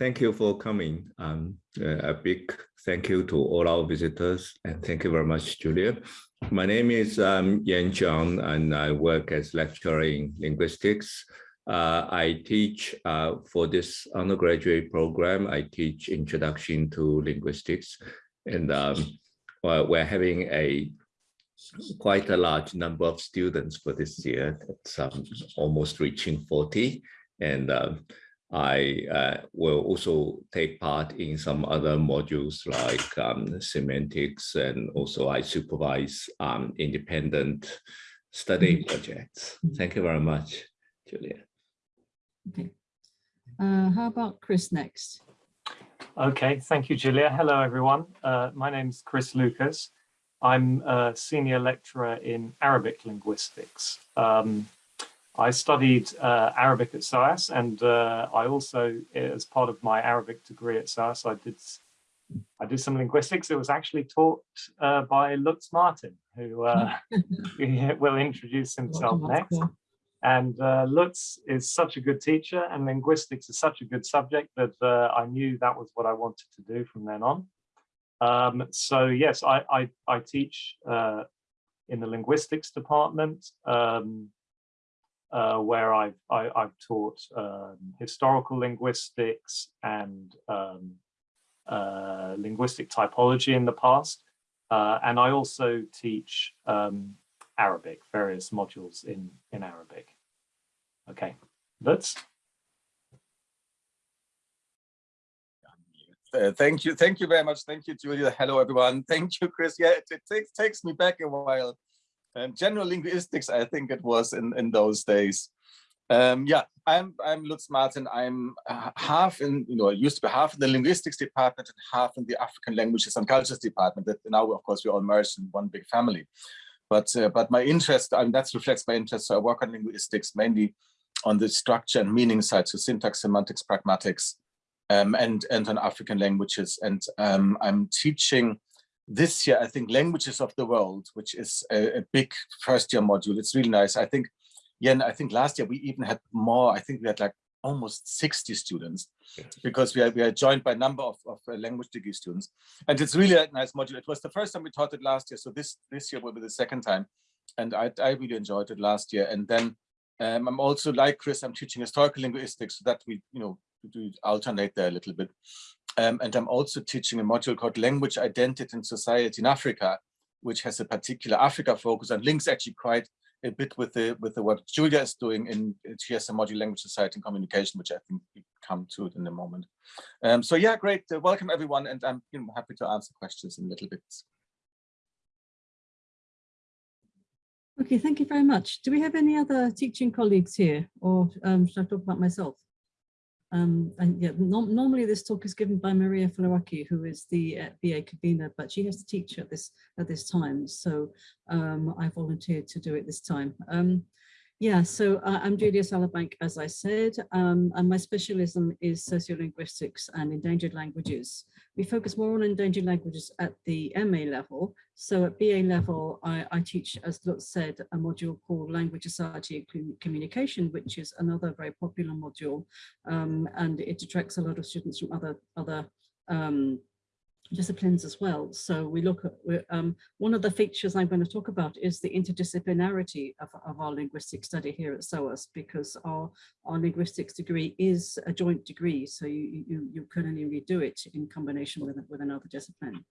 thank you for coming. Um, a big thank you to all our visitors and thank you very much, Julia. My name is um, Yan Zhang and I work as lecturer in linguistics. Uh, I teach uh, for this undergraduate program, I teach introduction to linguistics and um, well, we're having a quite a large number of students for this year. It's um, almost reaching 40 and um, I uh, will also take part in some other modules like um, semantics and also I supervise um, independent study mm-hmm. projects. Mm-hmm. Thank you very much, Julia. Okay. Uh, how about Chris next? Okay, thank you, Julia. Hello, everyone. Uh, my name is Chris Lucas. I'm a senior lecturer in Arabic linguistics. Um, I studied uh, Arabic at SOAS and uh, I also, as part of my Arabic degree at SOAS, I did I did some linguistics. It was actually taught uh, by Lutz Marten, who, uh, will introduce himself next. And uh, Lutz is such a good teacher and linguistics is such a good subject that uh, I knew that was what I wanted to do from then on. Um, so yes, I, I, I teach in the linguistics department. Um, uh, where I've, I, have i have taught um, historical linguistics and um, uh, linguistic typology in the past. Uh, and I also teach um, Arabic, various modules in, in Arabic. Okay, that's. Uh, thank you. Thank you very much. Thank you, Julia. Hello, everyone. Thank you, Chris. Yeah, it, it takes, takes me back a while um, general linguistics, I think it was in, in those days. Um, yeah, I'm I'm Lutz Marten. I'm uh, half in, you know, I used to be half in the linguistics department and half in the African languages and cultures department. That now, of course, we're all merged in one big family. But uh, but my interest, I mean, that reflects my interest. So I work on linguistics mainly on the structure and meaning side, so syntax, semantics, pragmatics, um, and and on African languages. And um, I'm teaching this year, I think languages of the world, which is a, a, big first year module. It's really nice. I think, yeah, I think last year we even had more. I think we had like almost 60 students because we are, we are joined by a number of, of uh, language degree students. And it's really a nice module. It was the first time we taught it last year. So this, this year will be the second time. And I, I really enjoyed it last year. And then um, I'm also like Chris, I'm teaching historical linguistics so that we, you know, do alternate there a little bit. Um, and I'm also teaching a module called Language Identity and Society in Africa, which has a particular Africa focus and links actually quite a bit with the with the work Julia is doing in she has a module language society and communication, which I think we come to it in a moment. Um, so yeah, great. Uh, welcome everyone, and I'm you know, happy to answer questions in a little bit. Okay, thank you very much. Do we have any other teaching colleagues here, or um, should I talk about myself? Um, and yeah, no, normally this talk is given by Maria Flouraki, who is the uh, BA convener, but she has to teach at this at this time, so um, I volunteered to do it this time. Um, yeah, so uh, I'm Julia Sallabank, as I said, um, and my specialism is sociolinguistics and endangered languages. We focus more on endangered languages at the MA level. So at BA level, I, I teach, as Lutz said, a module called Language Society and Communication, which is another very popular module, um, and it attracts a lot of students from other other um, disciplines as well. So we look at, um, one of the features I'm going to talk about is the interdisciplinarity of, of our linguistic study here at SOAS, because our, our linguistics degree is a joint degree. So you, you, you can only redo it in combination with, with another discipline.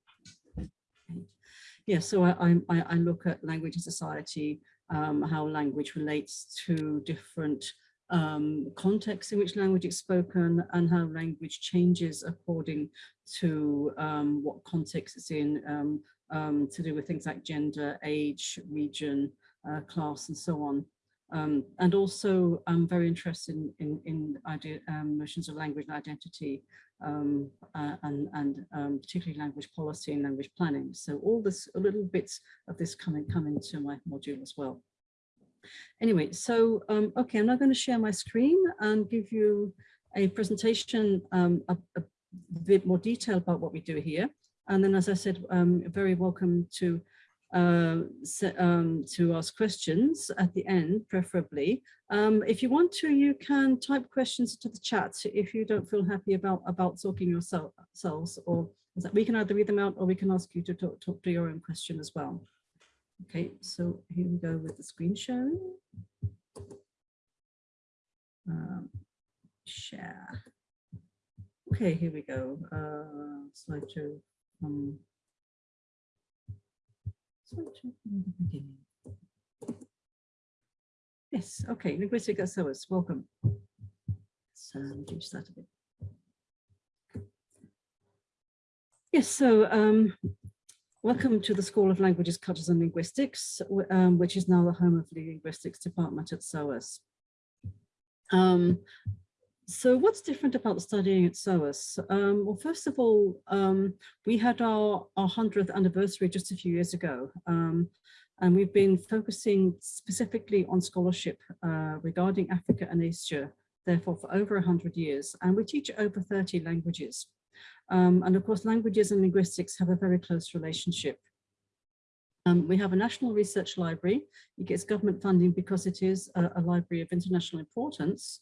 Yeah, so I, I, I look at language and society, um, how language relates to different um, context in which language is spoken and how language changes according to um, what context it's in, um, um to do with things like gender, age, region, uh, class, and so on. Um, and also, I'm very interested in, in, in idea, um, notions of language and identity, uh, and, and particularly language policy and language planning. So all this, little bits of this come into my module as well. Anyway, so, um, okay, I'm now going to share my screen and give you a presentation, um, a, a, bit more detail about what we do here. And then, as I said, um, very welcome to uh, um, to ask questions at the end, preferably. Um, if you want to, you can type questions to the chat if you don't feel happy about, about talking yourselves, or we can either read them out or we can ask you to talk, talk to your own question as well. Okay, so here we go with the screen sharing. Um, share. Okay, here we go. Uh, slideshow. Um, slideshow from the beginning. Yes, okay, linguistic SOAS, welcome. Uh, reduce that a bit. Yes, so um, welcome to the School of Languages, Cultures and Linguistics, um, which is now the home of the Linguistics Department at SOAS. Um, so what's different about studying at SOAS? Um, well, first of all, um, we had our, our 100th anniversary just a few years ago. Um, and we've been focusing specifically on scholarship uh, regarding Africa and Asia, therefore for over 100 years. And we teach over 30 languages. Um, and of course, languages and linguistics have a very close relationship. Um, we have a national research library. It gets government funding because it is a, a library of international importance.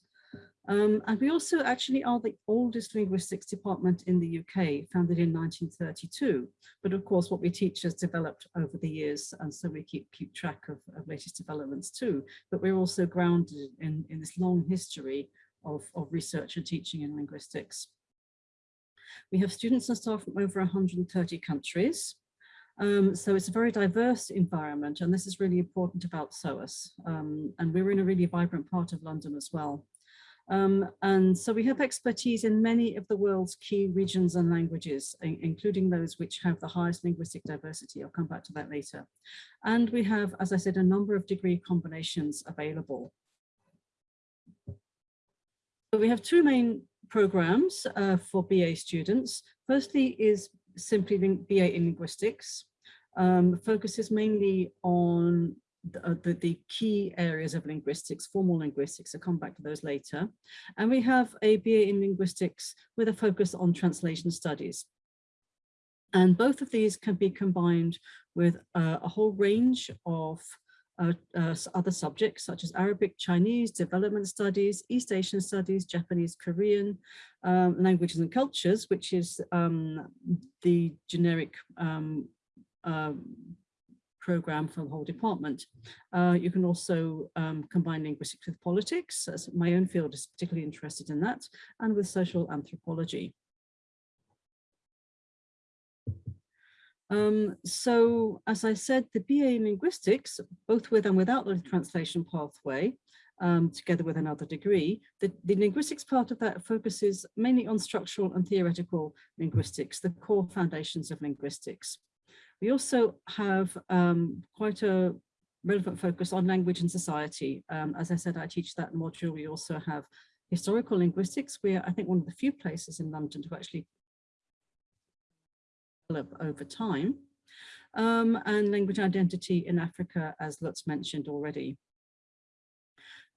Um, and we also actually are the oldest linguistics department in the UK, founded in 1932. But of course, what we teach has developed over the years, and so we keep, keep track of, of latest developments too. But we're also grounded in, in this long history of, of research and teaching in linguistics. We have students and staff from over 130 countries. Um, so it's a very diverse environment, and this is really important about SOAS. Um, and we're in a really vibrant part of London as well. Um, and so we have expertise in many of the world's key regions and languages, including those which have the highest linguistic diversity. I'll come back to that later. And we have, as I said, a number of degree combinations available. We have two main programs uh, for BA students. Firstly is simply BA in linguistics, um, focuses mainly on the, uh, the, the, key areas of linguistics, formal linguistics, I'll come back to those later. And we have a BA in linguistics with a focus on translation studies. And both of these can be combined with uh, a whole range of uh, uh, other subjects such as Arabic, Chinese, development studies, East Asian studies, Japanese, Korean, um, languages and cultures, which is um, the generic um, um program for the whole department. Uh, you can also um, combine linguistics with politics, as my own field is particularly interested in that, and with social anthropology. Um, so, as I said, the BA in linguistics, both with and without the translation pathway, um, together with another degree, the, the linguistics part of that focuses mainly on structural and theoretical linguistics, the core foundations of linguistics. We also have um, quite a relevant focus on language and society. Um, as I said, I teach that module. We also have historical linguistics. We are, I think, one of the few places in London to actually develop over time. Um, and language identity in Africa, as Lutz mentioned already.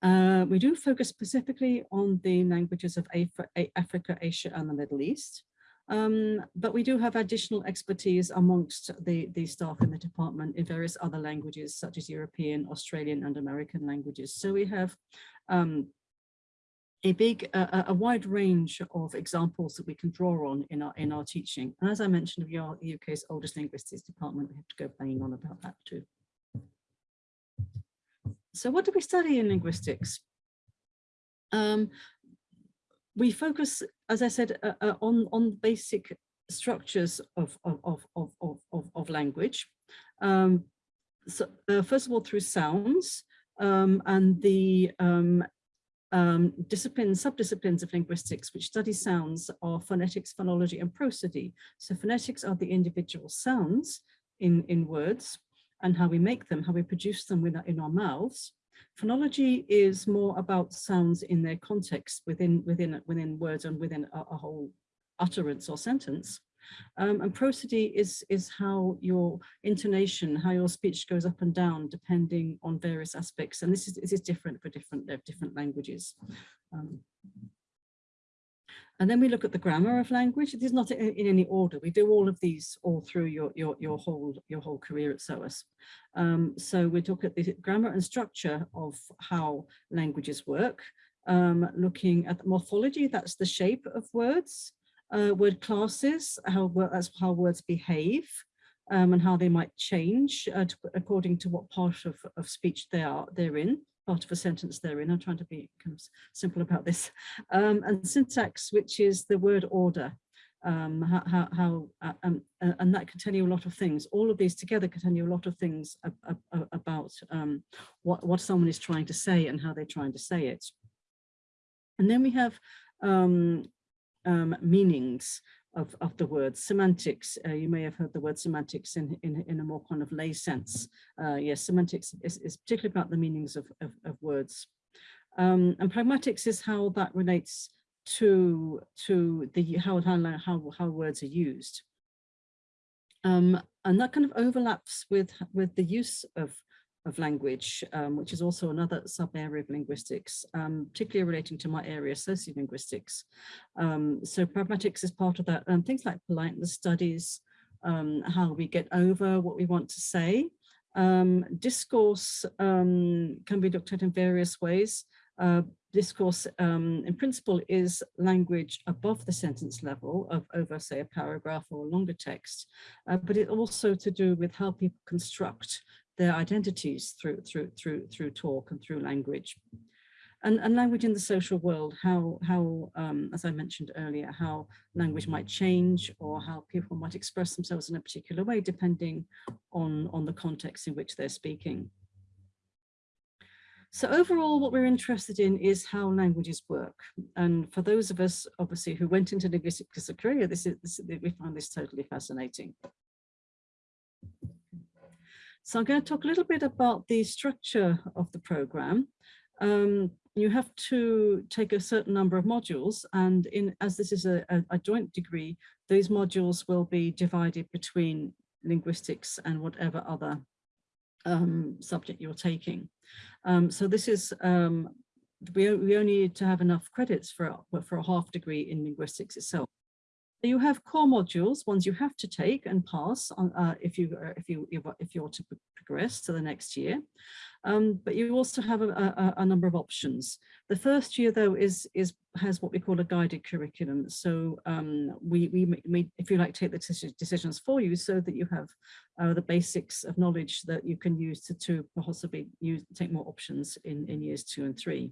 Uh, we do focus specifically on the languages of Africa, Asia, and the Middle East. Um, but we do have additional expertise amongst the, the staff in the department in various other languages, such as European, Australian, and American languages. So we have um, a big, a wide range of examples that we can draw on in our in our teaching. And as I mentioned, we are the UK's oldest linguistics department. We have to go banging on about that too. So what do we study in linguistics? Um, we focus, as I said, uh, uh, on, on basic structures of, of, of, of, of, of language. Um, so, uh, first of all, through sounds um, and the um, um, disciplines, subdisciplines of linguistics, which study sounds are phonetics, phonology, and prosody. So phonetics are the individual sounds in, in words and how we make them, how we produce them with, in our mouths. Phonology is more about sounds in their context within within within words and within a, a whole utterance or sentence. Um, and prosody is is how your intonation, how your speech goes up and down depending on various aspects. And this is this is different for different uh, different languages. Um, And then we look at the grammar of language. It is not in, in any order. We do all of these all through your, your, your, whole, your whole career at SOAS. Um, so we look at the grammar and structure of how languages work, um, looking at morphology, that's the shape of words, uh, word classes, how, that's how words behave, um, and how they might change uh, to, according to what part of, of speech they are they're in part of a sentence they're in. I'm trying to be kind of simple about this. Um, and syntax, which is the word order, um, how, how, uh, um, uh, and that can tell you a lot of things. All of these together can tell you a lot of things about um, what, what someone is trying to say and how they're trying to say it. And then we have um, um, meanings of, of the word semantics. Uh, you may have heard the word semantics in, in, in a more kind of lay sense. Uh, yes, semantics is, is particularly about the meanings of, of, of words. Um, and pragmatics is how that relates to, to the how, how, how, words are used. Um, and that kind of overlaps with, with the use of of language, um, which is also another sub-area of linguistics, um, particularly relating to my area, sociolinguistics. Um, so pragmatics is part of that. and things like politeness studies, um, how we get over what we want to say. Um, discourse can be looked at in various ways. Uh, discourse in principle is language above the sentence level of over say a paragraph or a longer text, uh, but it also to do with how people construct their identities through through through through talk and through language and, and language in the social world how how um, as i mentioned earlier how language might change or how people might express themselves in a particular way depending on on the context in which they're speaking so overall, what we're interested in is how languages work. And for those of us, obviously, who went into linguistics as a career, this is, this, we find this totally fascinating. So I'm going to talk a little bit about the structure of the program. Um, you have to take a certain number of modules and in as this is a, a, a joint degree, those modules will be divided between linguistics and whatever other um, subject you're taking. Um, so this is, um, we, we only need to have enough credits for, for a half degree in linguistics itself you have core modules, ones you have to take and pass on uh, if you uh, if you if you're to progress to the next year. Um, but you also have a, a, a, number of options. The first year, though, is is has what we call a guided curriculum. So um, we, we, we, if you like, take the decisions for you so that you have uh, the basics of knowledge that you can use to, to possibly use take more options in, in years two and three.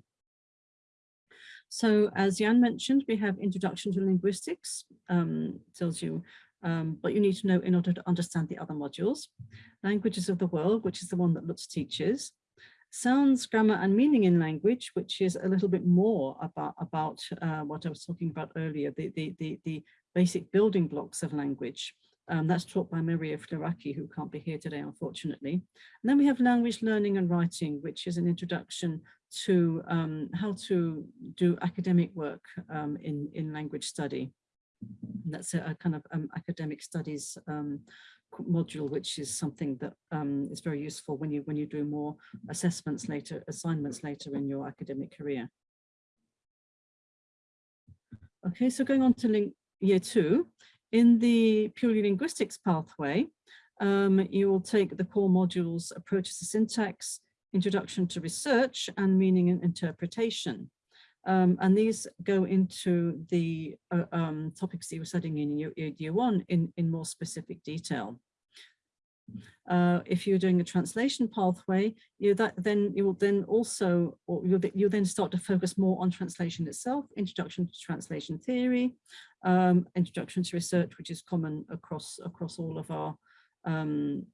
So as Jan mentioned, we have Introduction to Linguistics, um, tells you um, what you need to know in order to understand the other modules. Languages of the World, which is the one that Lutz teaches. Sounds, Grammar and Meaning in Language, which is a little bit more about, about uh, what I was talking about earlier, the, the, the, the basic building blocks of language. Um, that's taught by Maria Flouraki, who can't be here today, unfortunately. And then we have language learning and writing, which is an introduction to um, how to do academic work um, in, in language study. And that's a, a, kind of um, academic studies um, module, which is something that um, is very useful when you when you do more assessments later, assignments later in your academic career. Okay, so going on to link year two, in the purely linguistics pathway, um, you will take the core modules approaches to syntax, introduction to research and meaning and interpretation. Um, and these go into the uh, um, topics that you were studying in year, year one in, in more specific detail. Uh, if you're doing a translation pathway, you that then you will then also or you'll, you'll then start to focus more on translation itself, introduction to translation theory, um, introduction to research, which is common across across all of our um,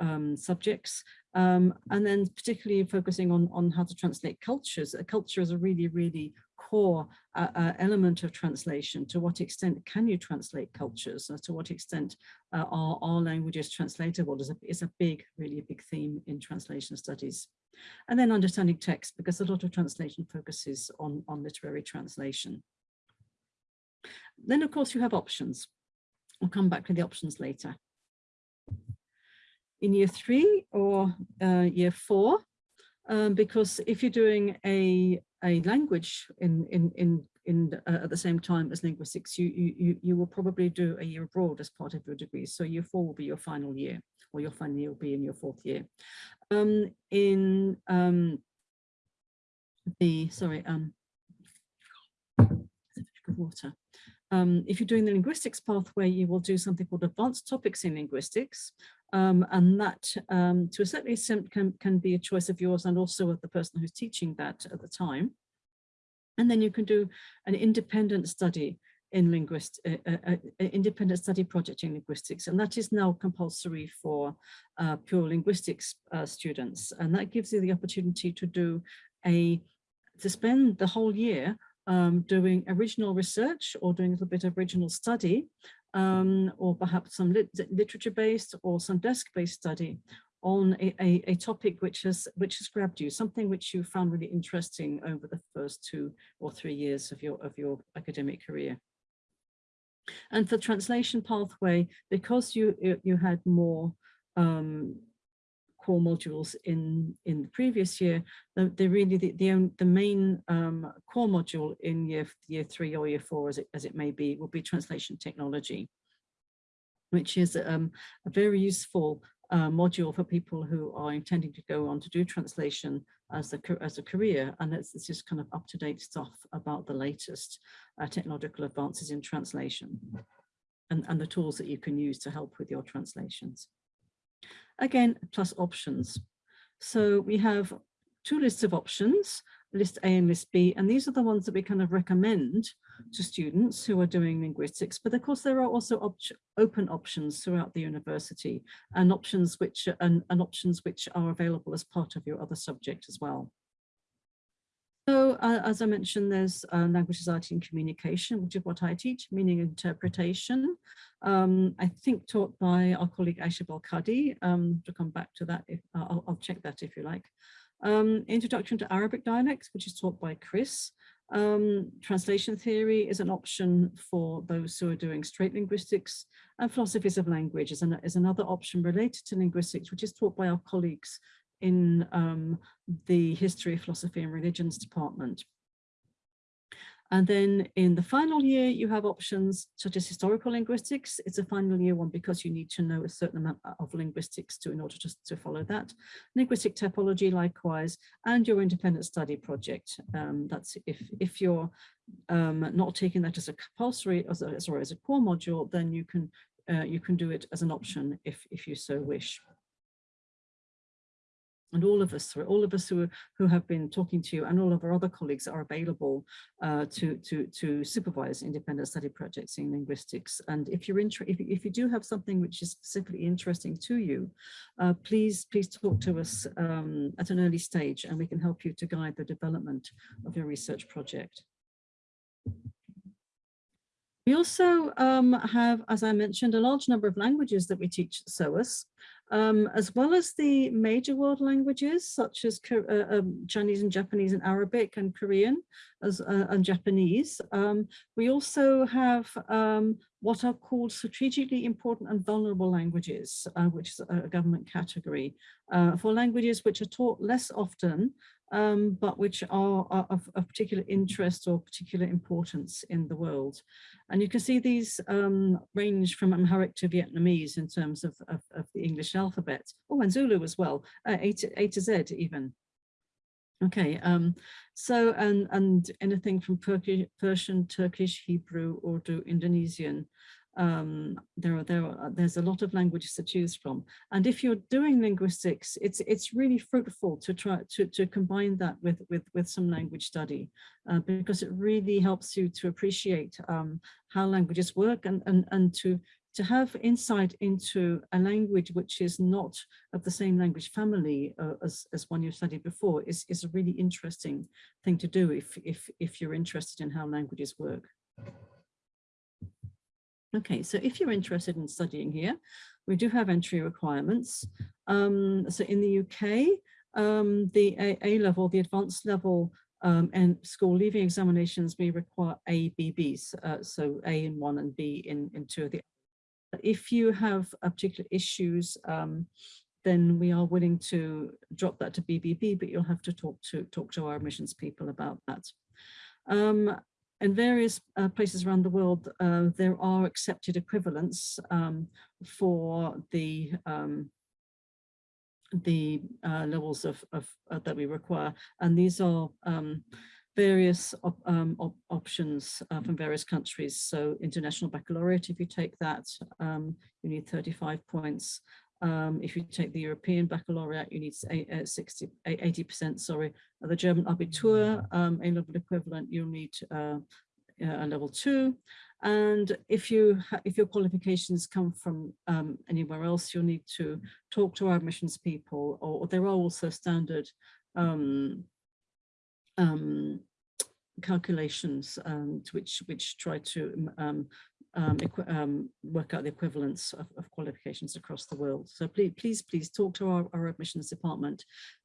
um, subjects, um, and then particularly focusing on, on how to translate cultures. A culture is a really, really core uh, uh, element of translation. To what extent can you translate cultures? To what extent uh, are, are languages translatable is a, is a big, really a big theme in translation studies. And then understanding text, because a lot of translation focuses on, on literary translation. Then, of course, you have options. I'll come back to the options later in year three or uh, year four, um, because if you're doing a, a language in, in, in, in uh, at the same time as linguistics, you, you, you will probably do a year abroad as part of your degree. So year four will be your final year or your final year will be in your fourth year. Um, in um, the, sorry, um, water. Um, if you're doing the linguistics pathway, you will do something called advanced topics in linguistics. Um, and that um, to a certain extent can, can be a choice of yours and also of the person who's teaching that at the time. And then you can do an independent study in linguist, uh, uh, uh, independent study project in linguistics, and that is now compulsory for uh, pure linguistics students. And that gives you the opportunity to do a, to spend the whole year um, doing original research or doing a little bit of original study, um, or perhaps some lit literature-based or some desk-based study on a, a, a, topic which has which has grabbed you, something which you found really interesting over the first two or three years of your of your academic career. And for translation pathway, because you you had more um, core modules in in the previous year, the, the really the the, the main um, core module in year year three or year four, as it as it may be, will be translation technology, which is um, a very useful uh, module for people who are intending to go on to do translation as a as a career, and it's, it's just kind of up to date stuff about the latest uh, technological advances in translation, and and the tools that you can use to help with your translations. Again, plus options. So we have two lists of options, list A and list B, and these are the ones that we kind of recommend to students who are doing linguistics. But of course, there are also op open options throughout the university and options which and, and options which are available as part of your other subject as well. So uh, as I mentioned, there's uh, language society and communication, which is what I teach, meaning interpretation. Um, I think taught by our colleague Aisha Balkadi, um, to come back to that, if uh, I'll, I'll, check that if you like. Um, Introduction to Arabic dialects, which is taught by Chris. Um, translation theory is an option for those who are doing straight linguistics and philosophies of language is, an, is another option related to linguistics, which is taught by our colleagues in um, the History, Philosophy and Religions department. And then in the final year, you have options such as historical linguistics. It's a final year one because you need to know a certain amount of linguistics to in order to, to follow that. Linguistic typology, likewise, and your independent study project. Um, that's if if you're um, not taking that as a compulsory, as a, sorry, as a core module, then you can uh, you can do it as an option if if you so wish and all of us, all of us who, who have been talking to you and all of our other colleagues are available uh, to, to, to supervise independent study projects in linguistics. And if you're interested, if, if you do have something which is specifically interesting to you, uh, please, please talk to us um, at an early stage and we can help you to guide the development of your research project. We also um, have, as I mentioned, a large number of languages that we teach at SOAS um, as well as the major world languages such as uh, um, Chinese and Japanese and Arabic and Korean as, uh, and Japanese. Um, we also have um, what are called strategically important and vulnerable languages, uh, which is a government category uh, for languages which are taught less often um, but which are, are of, of, particular interest or particular importance in the world. And you can see these um, range from Amharic to Vietnamese in terms of, of, of, the English alphabet, oh, and Zulu as well, uh, A, to, A to Z even. Okay, um, so and and anything from Persian, Turkish, Hebrew, Urdu, Indonesian, um, there are, there there's a lot of languages to choose from. And if you're doing linguistics, it's it's really fruitful to try to, to combine that with, with, with some language study, uh, because it really helps you to appreciate um, how languages work and, and, and to, to have insight into a language which is not of the same language family uh, as, as one you've studied before is, is a really interesting thing to do if, if, if you're interested in how languages work. Okay, so if you're interested in studying here, we do have entry requirements. Um, so in the UK, um, the A, A, level, the advanced level um, and school leaving examinations, we require A, B, Bs. Uh, so A in one and B in, in two of the. If you have particular issues, um, then we are willing to drop that to BBB, but you'll have to talk to talk to our admissions people about that. Um, in various uh, places around the world, uh, there are accepted equivalents um, for the um, the uh, levels of, of uh, that we require, and these are um, various op um, op options uh, from various countries. So international baccalaureate, if you take that, um, you need 35 points. Um, if you take the European baccalaureate, you need 60, 80%, sorry. The German Abitur, um, A-level equivalent, you'll need uh, a level two. And if you if your qualifications come from um, anywhere else, you'll need to talk to our admissions people, or, or there are also standard um, um, calculations um, which which try to um, um, um, work out the equivalence of, of, qualifications across the world. So please, please, please talk to our, our admissions department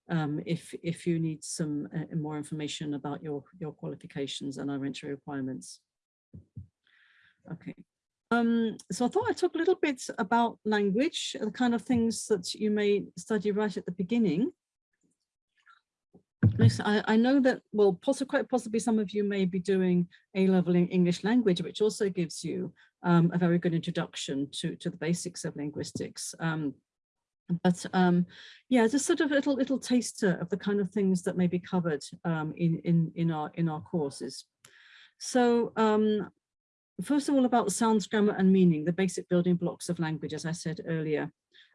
um, if if you need some uh, more information about your your qualifications and our entry requirements. Okay. Um, so I thought I'd talk a little bit about language, the kind of things that you may study right at the beginning. I, I know that, well, possibly, quite possibly some of you may be doing A-level in English language, which also gives you um, a very good introduction to, to the basics of linguistics. Um, but um, yeah, just sort of a little little taster of the kind of things that may be covered um, in in in our in our courses. So um, first of all, about sounds, grammar, and meaning, the basic building blocks of language, as I said earlier.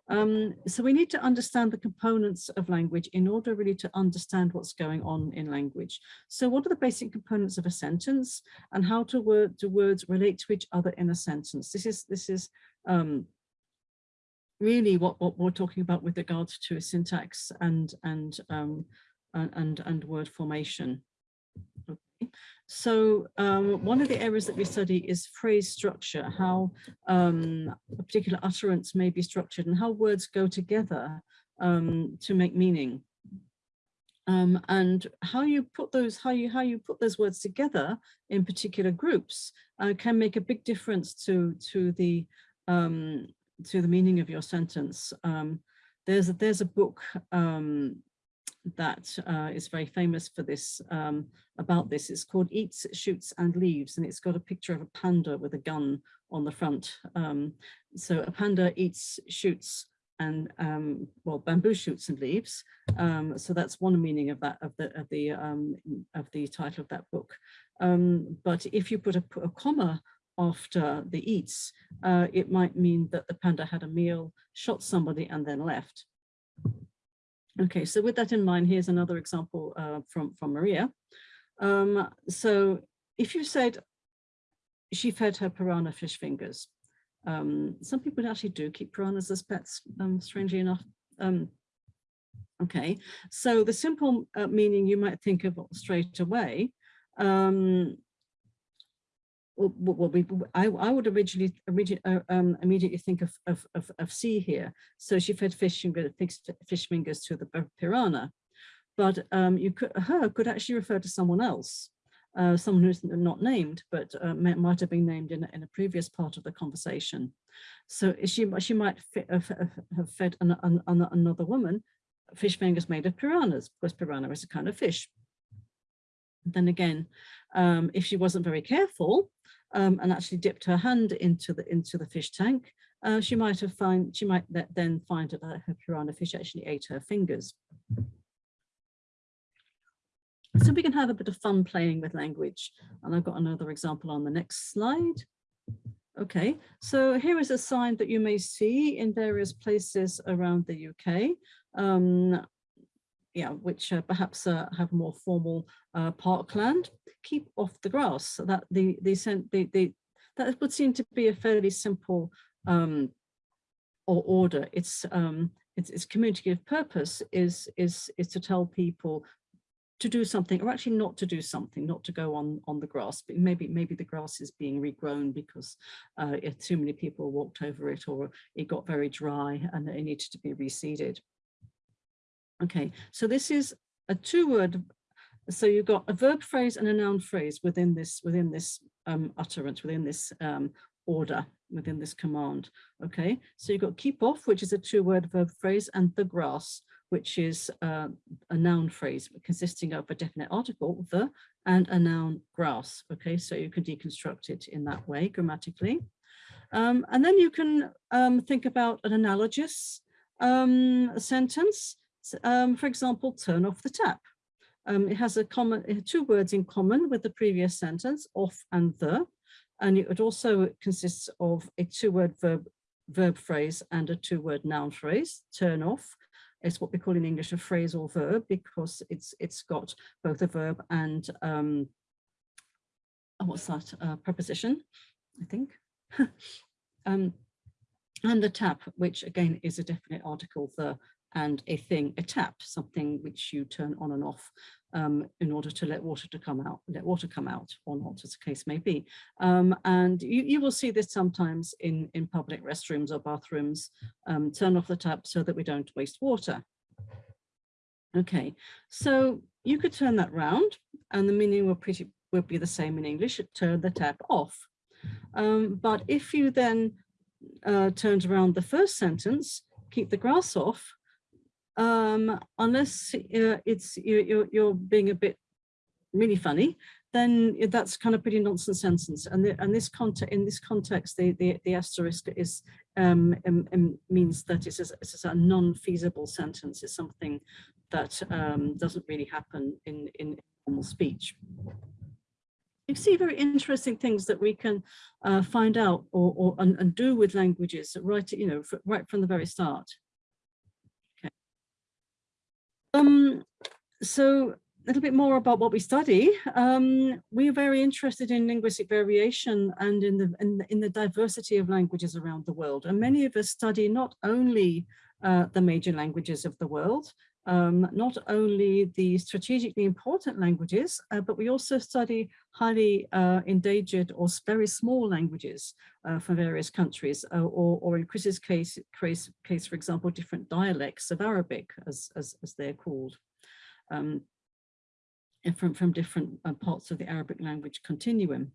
Um, so we need to understand the components of language in order really to understand what's going on in language. So what are the basic components of a sentence and how to word, do words relate to each other in a sentence? This is, this is um, really what, what we're talking about with regards to syntax and, and, um, and, and word formation. So um, one of the areas that we study is phrase structure, how um, a particular utterance may be structured and how words go together um, to make meaning. Um, and how you put those how you how you put those words together in particular groups uh, can make a big difference to to the um, to the meaning of your sentence. Um, there's a, there's a book that uh, is very famous for this, um, about this. It's called Eats, Shoots and Leaves, and it's got a picture of a panda with a gun on the front. Um, so a panda eats, shoots, and um, well, bamboo shoots and leaves. Um, so that's one meaning of that of the of the um, of the title of that book. Um, but if you put a, a comma after the eats, uh, it might mean that the panda had a meal, shot somebody, and then left. Okay, so with that in mind, here's another example uh, from, from Maria. Um, so if you said she fed her piranha fish fingers, um, some people actually do keep piranhas as pets, um, strangely enough. Um, okay, so the simple uh, meaning you might think of straight away well, we, I, I would originally, originally uh, um, immediately think of, of, of, of sea here. So she fed fish, fish fingers to the piranha, but um, you could, her could actually refer to someone else, uh, someone who's not named, but uh, might have been named in, in a previous part of the conversation. So she, she might have fed an, an, another woman fish fingers made of piranhas, because piranha is a kind of fish. Then again, um, if she wasn't very careful, um, and actually dipped her hand into the into the fish tank, uh, she might have find she might then find that her piranha fish actually ate her fingers. So we can have a bit of fun playing with language. And I've got another example on the next slide. Okay, so here is a sign that you may see in various places around the UK. Um, yeah, which uh, perhaps uh, have more formal uh, parkland, keep off the grass. So that the the, the, the that would seem to be a fairly simple um, or order. It's um, its, its communicative purpose is is is to tell people to do something or actually not to do something not to go on on the grass but maybe maybe the grass is being regrown because uh, too many people walked over it or it got very dry and it needed to be reseeded Okay, so this is a two-word. So you've got a verb phrase and a noun phrase within this within this um, utterance, within this um, order, within this command. Okay, so you've got keep off, which is a two-word verb phrase, and the grass, which is uh, a noun phrase consisting of a definite article, the, and a noun grass. Okay, so you can deconstruct it in that way grammatically. Um, and then you can um, think about an analogous um, sentence. Um, for example, turn off the tap. Um, it has a common two words in common with the previous sentence, off and the, and it also consists of a two-word verb verb phrase and a two-word noun phrase. Turn off is what we call in English a phrase or verb because it's it's got both a verb and um, oh, what's that uh, preposition, I think. um, and the tap, which again is a definite article, the and a thing, a tap, something which you turn on and off um, in order to let water to come out, let water come out or not, as the case may be. Um, and you, you will see this sometimes in, in public restrooms or bathrooms, um, turn off the tap so that we don't waste water. Okay, so you could turn that round and the meaning will pretty will be the same in English, turn the tap off. Um, but if you then uh, turned around the first sentence, keep the grass off, um, unless uh, it's you, you're, you're being a bit really funny, then that's kind of pretty nonsense sentence. And, the, and this context, in this context, the, the, the asterisk is um, um, um means that it's a, it's a non-feasible sentence. It's something that um, doesn't really happen in, in normal speech. You see very interesting things that we can uh, find out or, or and, and, do with languages right, you know, right from the very start. Um, so a little bit more about what we study. Um, we are very interested in linguistic variation and in the, in the, in the diversity of languages around the world. And many of us study not only uh, the major languages of the world, um, not only the strategically important languages, uh, but we also study highly uh, endangered or very small languages uh, from various countries, uh, or, or, in Chris's case, case, case, for example, different dialects of Arabic, as, as, as they're called, um, from, from different uh, parts of the Arabic language continuum.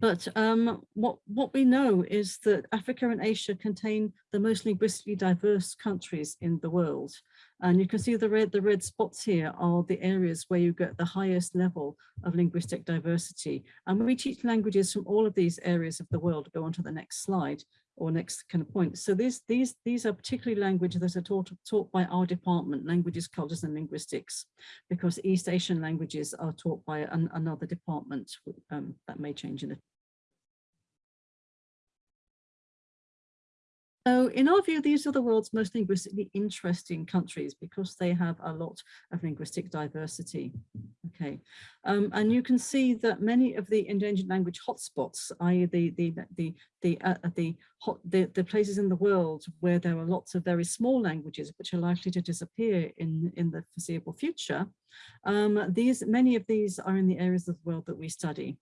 But um, what, what we know is that Africa and Asia contain the most linguistically diverse countries in the world. And you can see the red, the red spots here are the areas where you get the highest level of linguistic diversity. And we teach languages from all of these areas of the world. Go on to the next slide or next kind of point. So these, these, these are particularly languages that are taught, taught by our department, languages, cultures and linguistics, because East Asian languages are taught by an, another department um, that may change in a So in our view, these are the world's most linguistically interesting countries because they have a lot of linguistic diversity. Okay, um, and you can see that many of the endangered language hotspots, i.e. the the the the uh, the, hot, the the places in the world where there are lots of very small languages which are likely to disappear in in the foreseeable future, um, these many of these are in the areas of the world that we study.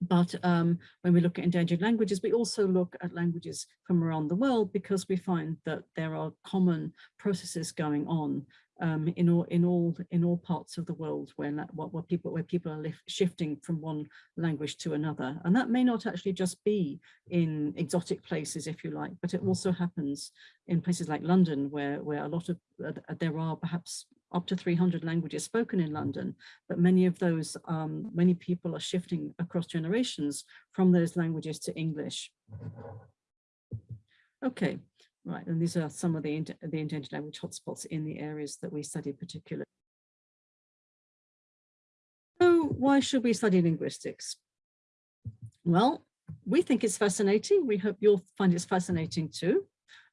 But um, when we look at endangered languages, we also look at languages from around the world because we find that there are common processes going on um, in all in all in all parts of the world where what, what people where people are shifting from one language to another, and that may not actually just be in exotic places, if you like, but it also happens in places like London, where where a lot of uh, there are perhaps up to 300 languages spoken in London, but many of those, um, many people are shifting across generations from those languages to English. Okay, right, and these are some of the, the endangered language hotspots in the areas that we study particularly. So why should we study linguistics? Well, we think it's fascinating. We hope you'll find it fascinating too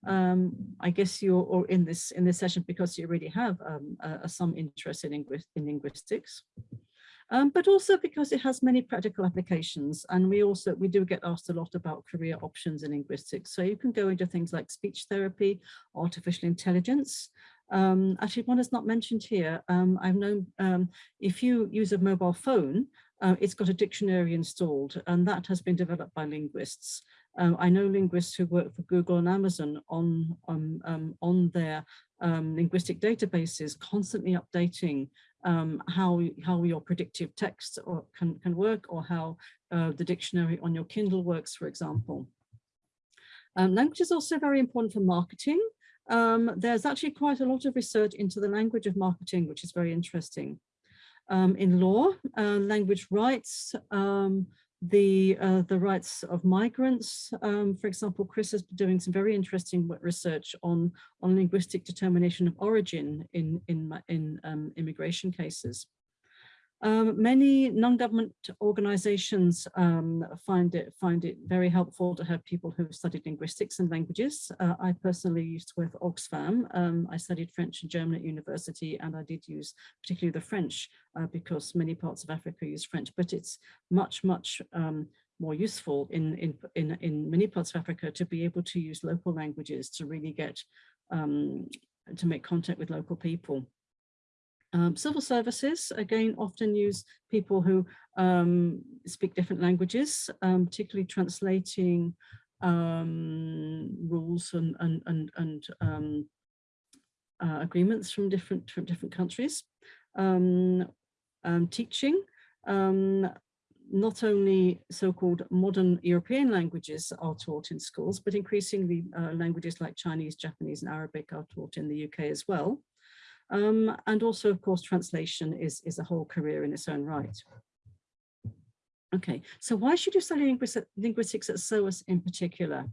um, I guess you're or in this in this session because you already have um, uh, some interest in, lingu in linguistics, um, but also because it has many practical applications. And we also we do get asked a lot about career options in linguistics. So you can go into things like speech therapy, artificial intelligence. Um, actually, one is not mentioned here. Um, I've known um, if you use a mobile phone, uh, it's got a dictionary installed, and that has been developed by linguists. Um, I know linguists who work for Google and Amazon on, on, um, on their um, linguistic databases, constantly updating um, how, how your predictive text or can, can work or how uh, the dictionary on your Kindle works, for example. Um, language is also very important for marketing. Um, there's actually quite a lot of research into the language of marketing, which is very interesting. um, in law, uh, language rights, um, the uh, the rights of migrants. Um, for example, Chris has been doing some very interesting research on on linguistic determination of origin in in in um, immigration cases. Um, many non-government organizations um, find it find it very helpful to have people who've studied linguistics and languages. Uh, I personally used for Oxfam. Um, I studied French and German at university, and I did use particularly the French uh, because many parts of Africa use French, but it's much, much um, more useful in, in, in, in many parts of Africa to be able to use local languages to really get um, to make contact with local people. Um, civil services, again, often use people who um, speak different languages, um, particularly translating um, rules and, and, and, and um, uh, agreements from different, from different countries. Um, teaching, not only so-called modern European languages are taught in schools, but increasingly uh, languages like Chinese, Japanese and Arabic are taught in the UK as well. Um, and also, of course, translation is, is a whole career in its own right. Okay, so why should you study linguistics at SOAS in particular?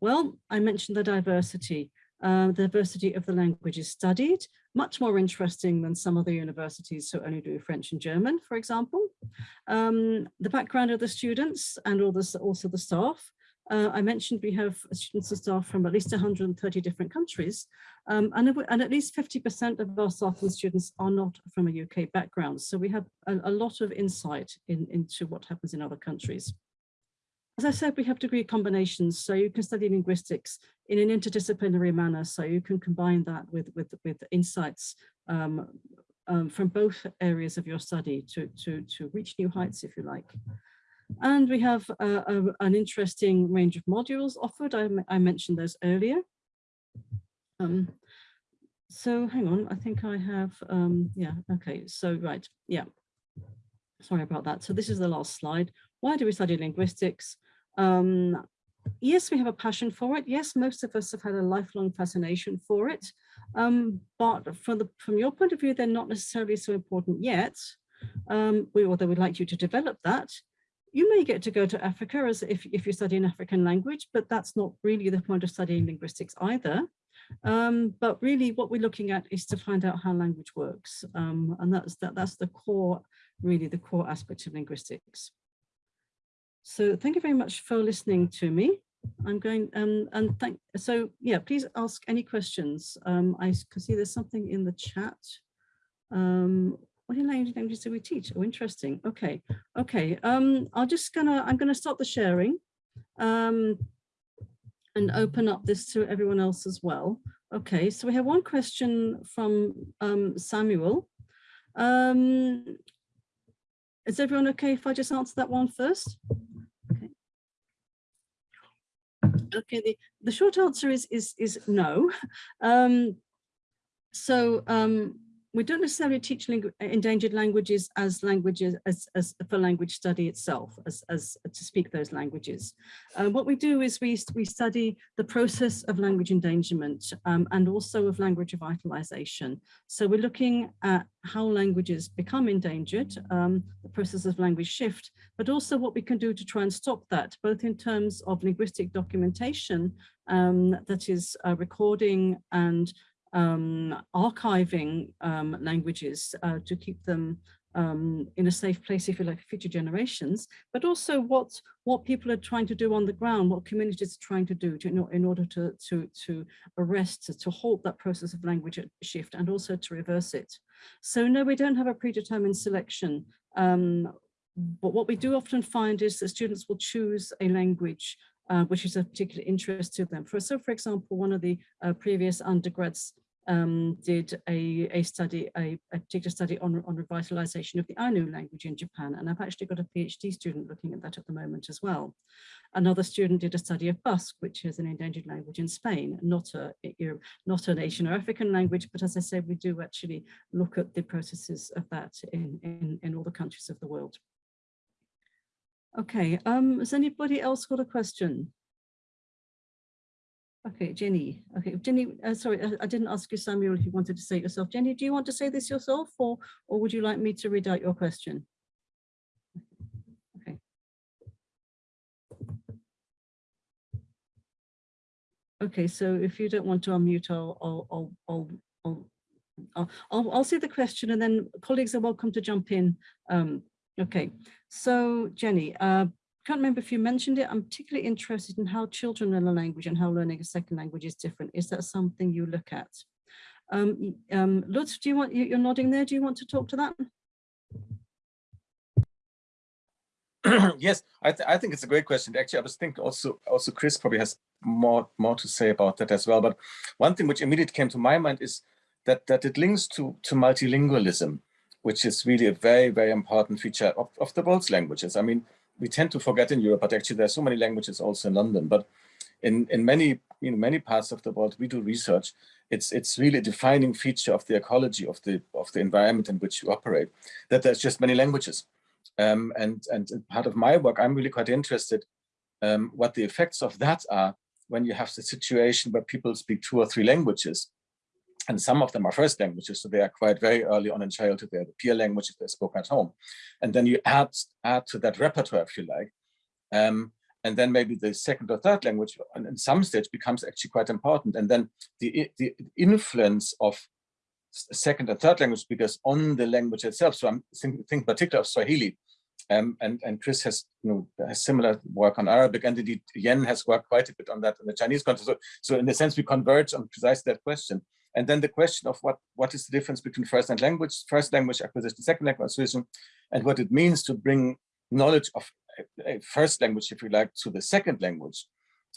Well, I mentioned the diversity. Uh, the diversity of the languages studied, much more interesting than some other universities who only do French and German, for example. Um, the background of the students and all this, also the staff, uh, I mentioned we have students and staff from at least 130 different countries, um, and, and, at least 50% of our staff and students are not from a UK background. So we have a, a lot of insight in, into what happens in other countries. As I said, we have degree combinations, so you can study linguistics in an interdisciplinary manner, so you can combine that with, with, with insights um, um, from both areas of your study to, to, to reach new heights, if you like. And we have a, an interesting range of modules offered. I, I mentioned those earlier. Um, so hang on, I think I have, um, yeah, okay, so right, yeah. Sorry about that. So this is the last slide. Why do we study linguistics? Um, yes, we have a passion for it. Yes, most of us have had a lifelong fascination for it. Um, but from, the, from your point of view, they're not necessarily so important yet. Um, we, although we'd like you to develop that. You may get to go to Africa as if, if you study an African language, but that's not really the point of studying linguistics either. Um, but really what we're looking at is to find out how language works. Um, and that's, that, that's the core, really the core aspect of linguistics. So thank you very much for listening to me. I'm going um, and thank so yeah please ask any questions um, I can see there's something in the chat um, what languages do we teach? Oh, interesting. Okay, okay. Um, I'm just gonna I'm gonna stop the sharing, um, and open up this to everyone else as well. Okay, so we have one question from um, Samuel. Um, is everyone okay if I just answer that one first? Okay. Okay. The the short answer is is is no. Um, so um, we don't necessarily teach endangered languages as languages as, as for language study itself as, as to speak those languages. Uh, what we do is we, we study the process of language endangerment um, and also of language revitalization. So we're looking at how languages become endangered, um, the process of language shift, but also what we can do to try and stop that, both in terms of linguistic documentation um, that is uh, recording and um, archiving um, languages uh, to keep them um, in a safe place, if you like, for future generations, but also what what people are trying to do on the ground, what communities are trying to do to, in order to to to arrest, to, to halt that process of language shift, and also to reverse it. So no, we don't have a predetermined selection. Um, but what we do often find is that students will choose a language uh, which is of particular interest to them. For, so, for example, one of the uh, previous undergrads um, did a, a study, a, a, particular study on, on revitalization of the Ainu language in Japan. And I've actually got a PhD student looking at that at the moment as well. Another student did a study of Basque, which is an endangered language in Spain, not a not an Asian or African language, but as I said, we do actually look at the processes of that in, in, in all the countries of the world. Okay, um, has anybody else got a question? Okay, Jenny. Okay, Jenny, uh, sorry, I, didn't ask you, Samuel, if you wanted to say it yourself. Jenny, do you want to say this yourself or, or would you like me to read out your question? Okay. Okay, so if you don't want to unmute, I'll, I'll, I'll, I'll, I'll, I'll, I'll say the question and then colleagues are welcome to jump in. Um, okay, so Jenny, uh, can't remember if you mentioned it. I'm particularly interested in how children learn a language and how learning a second language is different. Is that something you look at? Um, um, Lutz, do you want, you- you're nodding there. Do you want to talk to that? yes, I, th I think it's a great question. Actually, I was thinking also, also Chris probably has more, more to say about that as well. But one thing which immediately came to my mind is that, that it links to, to multilingualism, which is really a very, very important feature of, of the world's languages. I mean, we tend to forget in Europe, but actually there are so many languages also in London. But in, in many, you know, many parts of the world, we do research. It's, it's really a defining feature of the ecology of the, of the environment in which you operate, that there's just many languages. Um, and, and part of my work, I'm really quite interested um, what the effects of that are when you have the situation where people speak two or three languages. And some of them are first languages, so they are quite very early on in childhood. They're the peer language if they're spoken at home. And then you add, add to that repertoire, if you like. Um, and then maybe the second or third language in some stage becomes actually quite important. And then the, the influence of second and third language speakers on the language itself. So I'm thinking think particularly of Swahili. Um, and, and Chris has, you know, has similar work on Arabic, and indeed Yen has worked quite a bit on that in the Chinese context. So, so in a sense, we converge on precisely that question. And then the question of what, what is the difference between first and language, first language acquisition, second language acquisition, and what it means to bring knowledge of a first language, if you like, to the second language.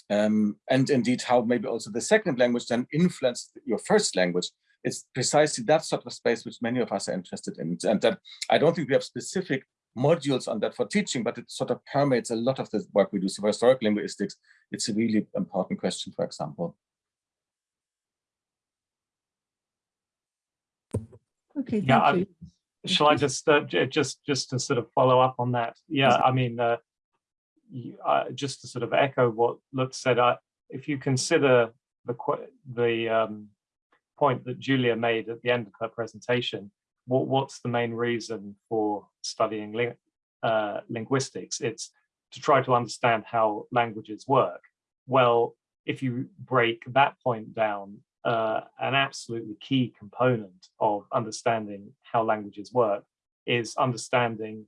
Um, and indeed how maybe also the second language then influenced your first language. It's precisely that sort of space which many of us are interested in. And that I don't think we have specific modules on that for teaching, but it sort of permeates a lot of the work we do. So for historic linguistics, it's a really important question, for example. Okay, Yeah, you. Shall I just, uh, just, just to sort of follow up on that? Yeah, I mean, uh, you- uh, just to sort of echo what Lutz said, I, if you consider the, the, um, point that Julia made at the end of her presentation, what, what's the main reason for studying ling- uh, linguistics? It's to try to understand how languages work. Well, if you break that point down, uh, an absolutely key component of understanding how languages work is understanding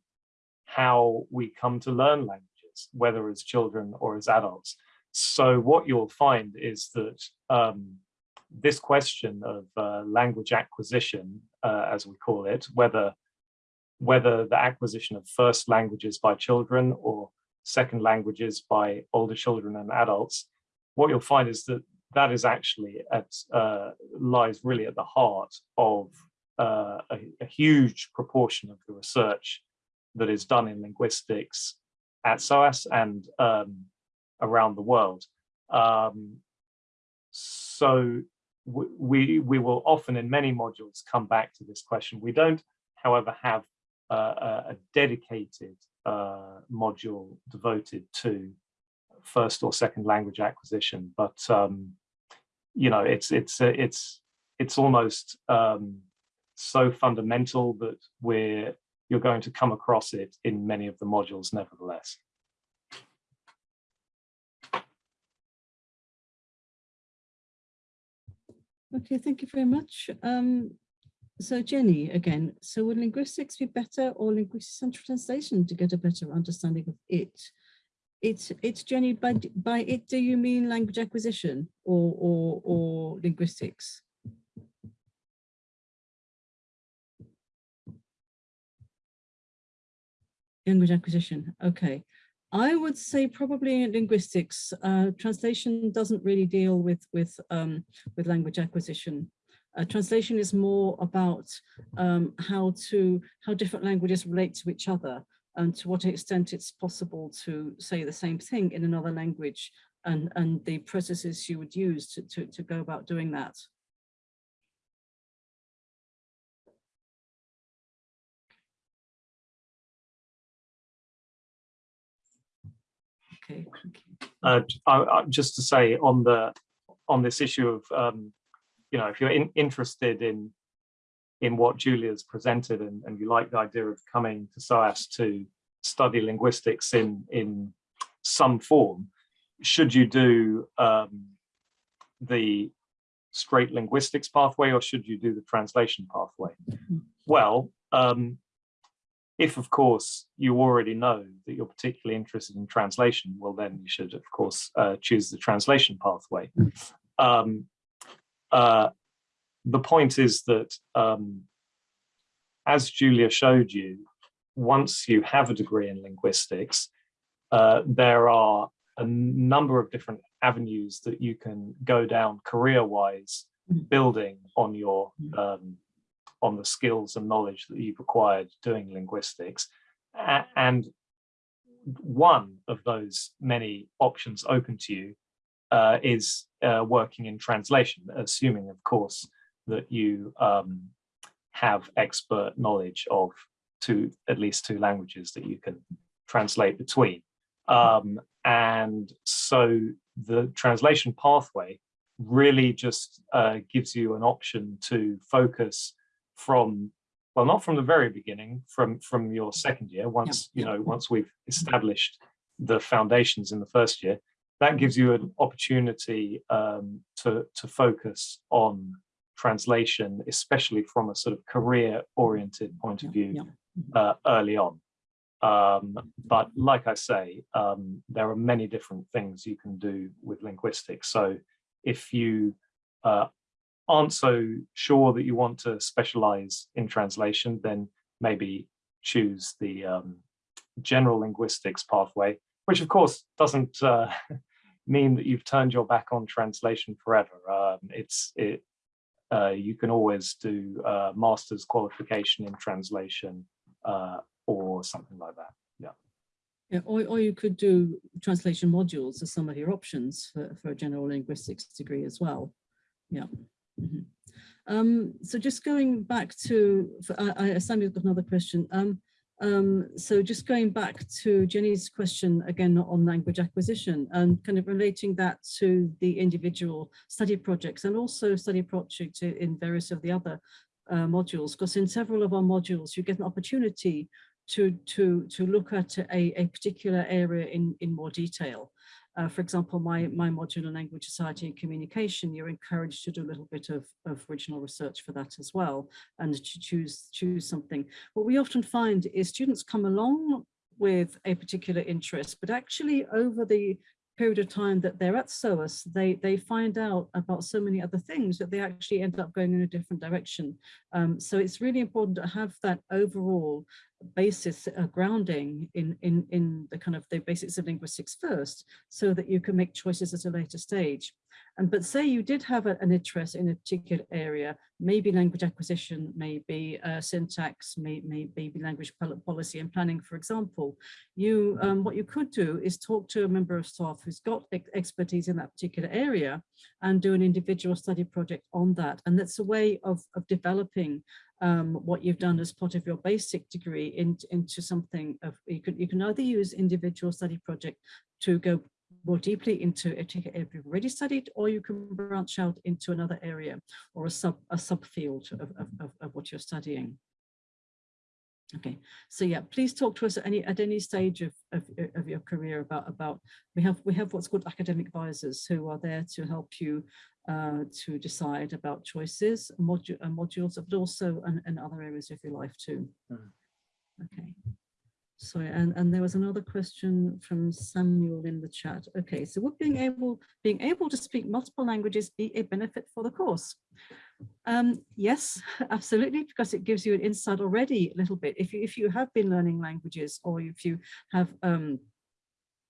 how we come to learn languages, whether as children or as adults. So what you'll find is that um, this question of uh, language acquisition, uh, as we call it, whether whether the acquisition of first languages by children or second languages by older children and adults, what you'll find is that that is actually at uh, lies really at the heart of uh, a, a huge proportion of the research that is done in linguistics at SOAS and um, around the world. Um, so we, we will often in many modules come back to this question. We don't, however, have uh, a dedicated uh, module devoted to first or second language acquisition, but um, you know, it's it's it's it's almost um, so fundamental that we're you're going to come across it in many of the modules, nevertheless. Okay, thank you very much. Um, so Jenny, again, so would linguistics be better or linguistic central translation to get a better understanding of it? It's it's Jenny, by by it do you mean language acquisition or or or linguistics? Language acquisition, okay. I would say probably in linguistics, uh, translation doesn't really deal with with um, with language acquisition. Uh, translation is more about um, how to how different languages relate to each other and to what extent it's possible to say the same thing in another language and and the processes you would use to to, to go about doing that. Okay. Uh, I, I, just to say on the on this issue of, um, you know, if you're in, interested in in what Julia's presented and, and you like the idea of coming to SOAS to study linguistics in, in some form, should you do um, the straight linguistics pathway or should you do the translation pathway? Well, um, if of course you already know that you're particularly interested in translation, well then you should of course uh, choose the translation pathway. Um, uh, the point is that um, as Julia showed you, once you have a degree in linguistics, uh, there are a number of different avenues that you can go down career-wise, building on your um, on the skills and knowledge that you've acquired doing linguistics. A and one of those many options open to you uh, is uh, working in translation, assuming, of course, that you um, have expert knowledge of two, at least two languages that you can translate between. Um, and so the translation pathway really just uh, gives you an option to focus from, well, not from the very beginning, from, from your second year, once, you know, once we've established the foundations in the first year, that gives you an opportunity um, to, to focus on translation, especially from a sort of career oriented point of Yeah, view yeah. uh, early on. Um, but like I say, um, there are many different things you can do with linguistics. So if you uh, aren't so sure that you want to specialize in translation, then maybe choose the um, general linguistics pathway, which of course doesn't uh, mean that you've turned your back on translation forever. Um, it's it, uh, you can always do uh, master's qualification in translation uh, or something like that. Yeah. Yeah, or, or you could do translation modules as some of your options for, for a general linguistics degree as well. Yeah. Mhm. Um, so just going back to, for, I, I, Samuel's got another question. Um, um, so just going back to Jenny's question again on language acquisition and kind of relating that to the individual study projects and also study projects in various of the other uh, modules, because in several of our modules you get an opportunity to to to look at a, a particular area in in more detail. Uh, for example, my my module in language society and communication, you're encouraged to do a little bit of, of original research for that as well and to choose choose something. What we often find is students come along with a particular interest, but actually over the period of time that they're at SOAS, they, they find out about so many other things that they actually end up going in a different direction. Um, so it's really important to have that overall basis uh, grounding in, in, in the kind of the basics of linguistics first, so that you can make choices at a later stage. And but say you did have a, an interest in a particular area, maybe language acquisition, maybe uh, syntax, may, maybe language policy and planning, for example, you um, what you could do is talk to a member of staff who's got expertise in that particular area and do an individual study project on that. And that's a way of, of developing um, what you've done as part of your basic degree in, into something of you can you can either use individual study project to go more deeply into a particular area you've already studied, or you can branch out into another area or a sub a subfield of, of, of, of what you're studying. Okay, so yeah, please talk to us at any at any stage of, of, of your career about about we have we have what's called academic advisors who are there to help you uh, to decide about choices, modu uh, modules, but also in, in other areas of your life too. Mm. Okay. Sorry, and, and there was another question from Samuel in the chat. Okay, so would being able being able to speak multiple languages be a benefit for the course? Um, yes, absolutely, because it gives you an insight already a little bit. If you if you have been learning languages or if you have um,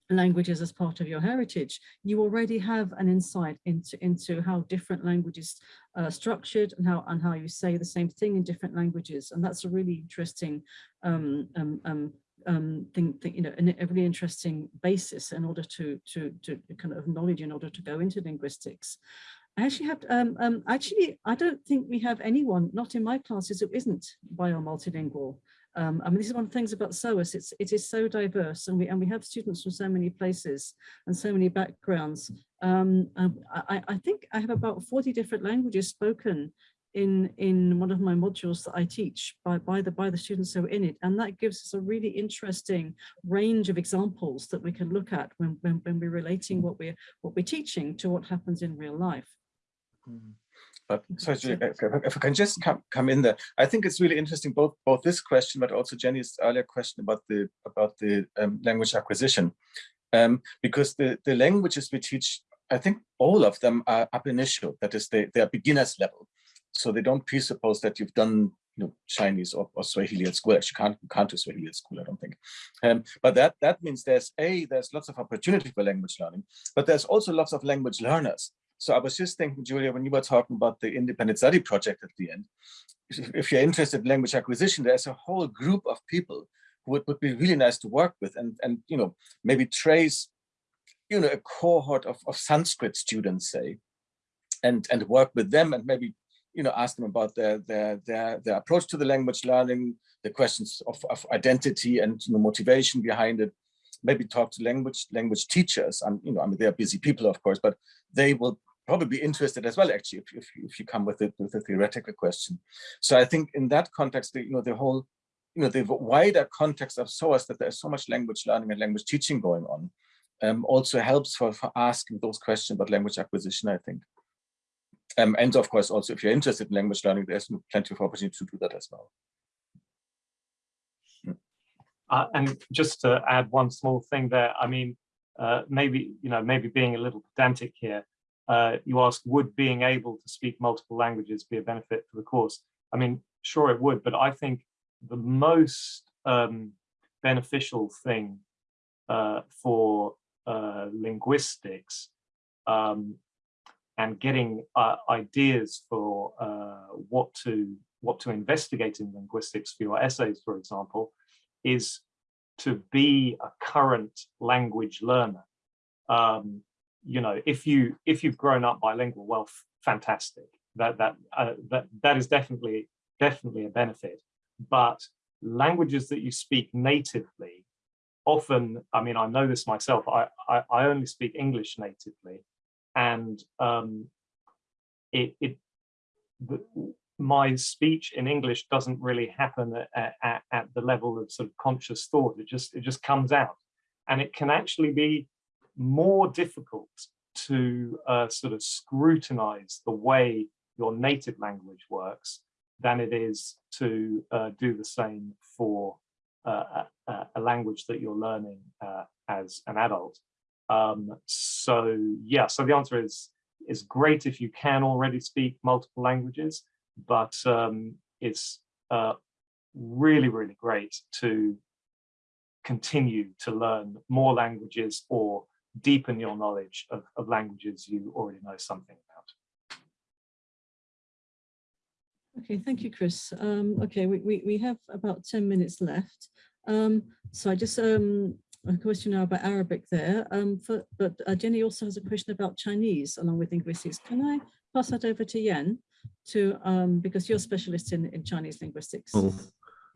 languages as part of your heritage, you already have an insight into into how different languages are structured and how and how you say the same thing in different languages, and that's a really interesting um, um, um, um, think, think, you know, a really interesting basis in order to, to, to kind of knowledge in order to go into linguistics. I actually have, um, um, actually, I don't think we have anyone, not in my classes, who isn't bio multilingual. Um, I mean, this is one of the things about SOAS, it's, it is so diverse and we, and we have students from so many places and so many backgrounds Um, um, I, I think I have about 40 different languages spoken in in one of my modules that I teach by by the by the students who are in it. And that gives us a really interesting range of examples that we can look at when when, when we're relating what we're what we're teaching to what happens in real life. Mm. But so if, if I can just come come in there, I think it's really interesting both both this question, but also Jenny's earlier question about the about the um, language acquisition, um, because the the languages we teach, I think all of them are ab initio, that is they they are beginners level, so they don't presuppose that you've done you know Chinese or, or Swahili at school. Actually, can't can't do Swahili at school, I don't think. Um, but that that means there's a there's lots of opportunity for language learning, but there's also lots of language learners so I was just thinking, Julia, when you were talking about the independent study project at the end, if you're interested in language acquisition, there's a whole group of people who would, would be really nice to work with and, and you know, maybe trace, you know, a cohort of, of Sanskrit students, say, and, and work with them and maybe, you know, ask them about their, their, their, their approach to the language learning, the questions of, of identity and you know, motivation behind it, maybe talk to language language teachers and you know i mean they're busy people of course but they will probably be interested as well, actually, if, if, if you come with, it, with a theoretical question. So I think in that context, the, you know, the whole, you know, the wider context of SOAS that there's so much language learning and language teaching going on um, also helps for, for asking those questions about language acquisition, I think. Um, and of course, also if you're interested in language learning, there's plenty of opportunity to do that as well. Uh, and just to add one small thing there, I mean, uh, maybe, you know, maybe being a little pedantic here, uh, you ask, would being able to speak multiple languages be a benefit for the course? I mean, sure it would, but I think the most um, beneficial thing uh, for uh, linguistics um, and getting uh, ideas for uh, what to what to investigate in linguistics for your essays, for example, is to be a current language learner. Um, you know, if you if you've grown up bilingual, well, fantastic. That that uh, that that is definitely definitely a benefit. But languages that you speak natively, often, I mean, I know this myself. I I, I only speak English natively, and um, it it the, my speech in English doesn't really happen at, at, at the level of sort of conscious thought. It just it just comes out, and it can actually be more difficult to uh, sort of scrutinize the way your native language works than it is to uh, do the same for uh, a, a, language that you're learning uh, as an adult. Um, so yeah, so the answer is is great if you can already speak multiple languages, but um, it's uh, really, really great to continue to learn more languages or deepen your knowledge of, of languages you already know something about. Okay, thank you, Chris. Um, okay, we, we, we have about 10 minutes left. Um, so I just um, a question now about Arabic there, um, for, but uh, Jenny also has a question about Chinese along with linguistics. Can I pass that over to Yen to um, because you're a specialist in, in Chinese linguistics? Oh,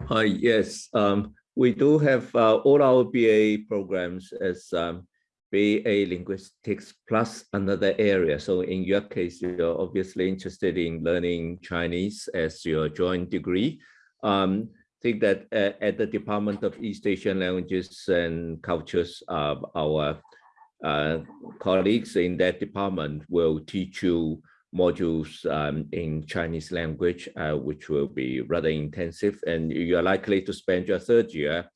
hi, yes. Um, we do have uh, all our BA programs as um, BA linguistics plus another area. So in your case, you're obviously interested in learning Chinese as your joint degree. Um, think that uh, at the Department of East Asian Languages and Cultures, uh, our uh, colleagues in that department will teach you modules um, in Chinese language, uh, which will be rather intensive. And you are likely to spend your third year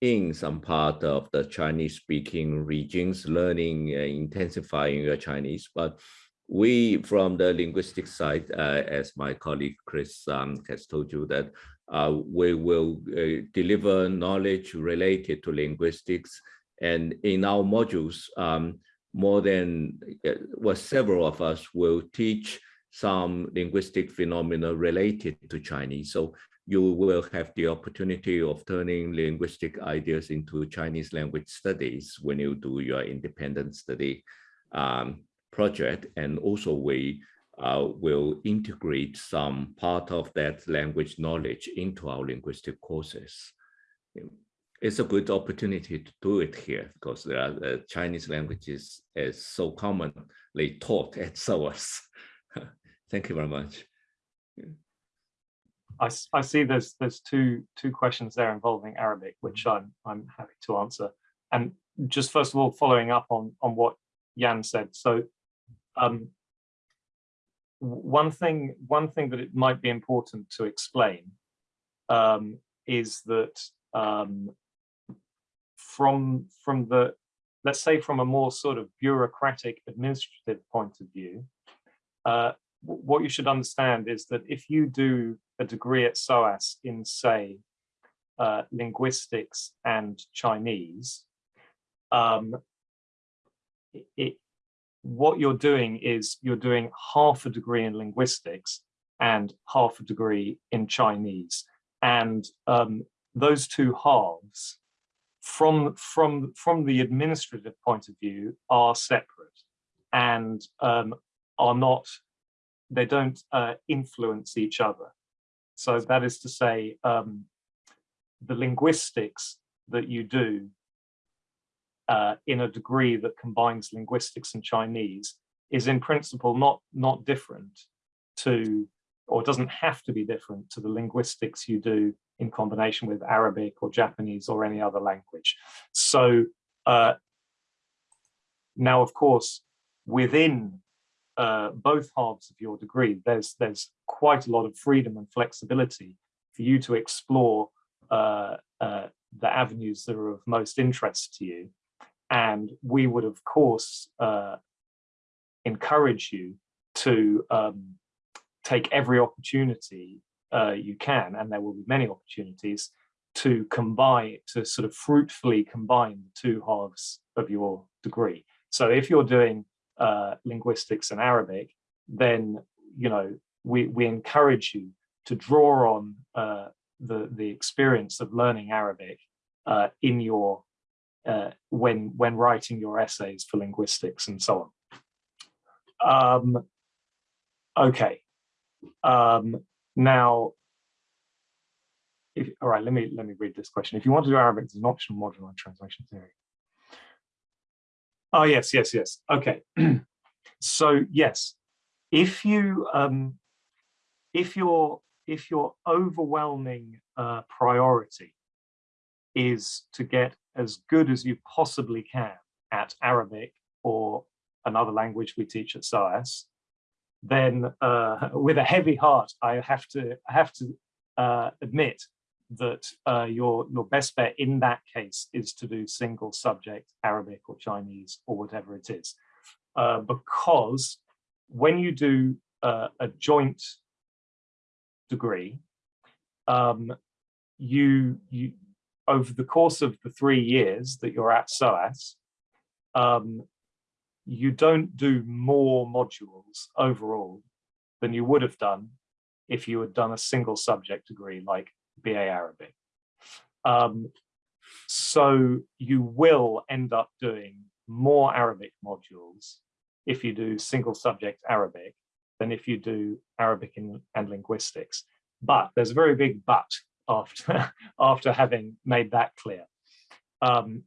in some part of the Chinese speaking regions, learning and intensifying your Chinese. But we, from the linguistic side, uh, as my colleague Chris um, has told you that uh, we will uh, deliver knowledge related to linguistics. And in our modules, um, more than, uh, well, several of us will teach some linguistic phenomena related to Chinese. So you will have the opportunity of turning linguistic ideas into Chinese language studies when you do your independent study um, project. And also we uh, will integrate some part of that language knowledge into our linguistic courses. it's a good opportunity to do it here because there are the Chinese languages is so commonly taught at SOAS. Thank you very much. I see there's there's two two questions there involving Arabic, which I'm I'm happy to answer. And just first of all, following up on on what Jan said. So um, one thing one thing that it might be important to explain um, is that um, from from the let's say from a more sort of bureaucratic administrative point of view, uh, what you should understand is that if you do a degree at SOAS in say uh, linguistics and Chinese, um, it, what you're doing is you're doing half a degree in linguistics and half a degree in Chinese. And um, those two halves from, from, from the administrative point of view are separate and um, are not, they don't uh, influence each other. So that is to say, um, the linguistics that you do uh, in a degree that combines linguistics and Chinese is in principle not, not different to, or doesn't have to be different to the linguistics you do in combination with Arabic or Japanese or any other language. So uh, now, of course, within uh, both halves of your degree, there's there's quite a lot of freedom and flexibility for you to explore uh, uh, the avenues that are of most interest to you. And we would, of course, uh, encourage you to um, take every opportunity uh, you can, and there will be many opportunities to combine, to sort of fruitfully combine the two halves of your degree. So if you're doing uh, linguistics and Arabic, then you know we we encourage you to draw on uh, the the experience of learning Arabic uh, in your uh, when when writing your essays for linguistics and so on. Um, okay, um, now. If, all right, let me let me read this question. If you want to do Arabic, there's an optional module on translation theory. Oh yes, yes, yes. Okay. so yes, if you um, if your if your overwhelming uh, priority is to get as good as you possibly can at Arabic or another language we teach at SOAS, then uh, with a heavy heart, I have to I have to uh, admit that uh, your your best bet in that case is to do single subject Arabic or Chinese or whatever it is, uh, because when you do uh, a joint degree, um, you you over the course of the three years that you're at SOAS, um, you don't do more modules overall than you would have done if you had done a single subject degree like BA Arabic. Um, so you will end up doing more Arabic modules if you do single subject Arabic than if you do Arabic and, and linguistics. But there's a very big but after, after having made that clear. Um,